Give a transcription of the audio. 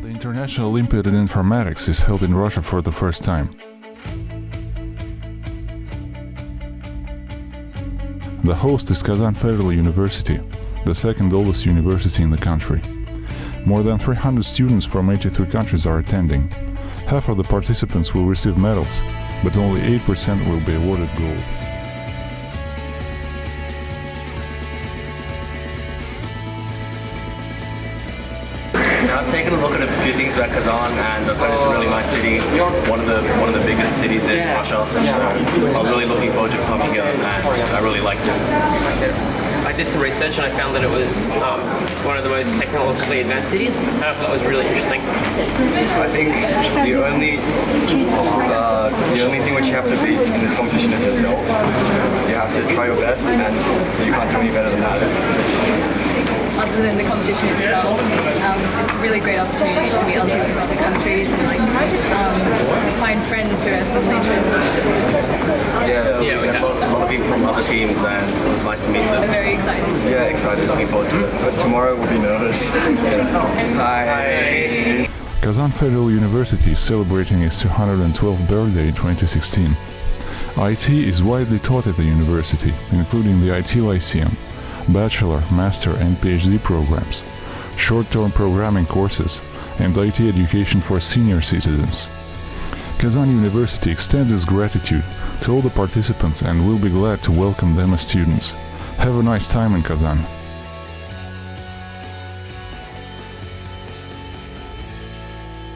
National Olympiad in Informatics is held in Russia for the first time. The host is Kazan Federal University, the second oldest university in the country. More than 300 students from 83 countries are attending. Half of the participants will receive medals, but only 8% will be awarded gold. I've taken a look at a few things about Kazan and I've heard it's a really nice city, one of the one of the biggest cities in Russia. So I was really looking forward to coming here and I really liked it. I did some research and I found that it was um, one of the most technologically advanced cities. I thought that was really interesting. I think the only uh, the only thing which you have to beat in this competition is yourself. You have to try your best, and you can't do any better than that. Other than the competition itself, um, it's a really great opportunity to meet others from other countries and like um, find friends who have similar interests. Yeah, Yeah, we we had a have. lot, a lot of people from other teams and it was nice to meet I'm them. very excited. Yeah, excited. Looking forward to it. Mm-hmm. But tomorrow we'll be nervous. Hi. Kazan Federal University is celebrating its 212th birthday in 2016. IT is widely taught at the university, including the IT Lyceum, bachelor, master and PhD programs, short-term programming courses, and IT education for senior citizens. Kazan University extends its gratitude to all the participants and will be glad to welcome them as students. Have a nice time in Kazan.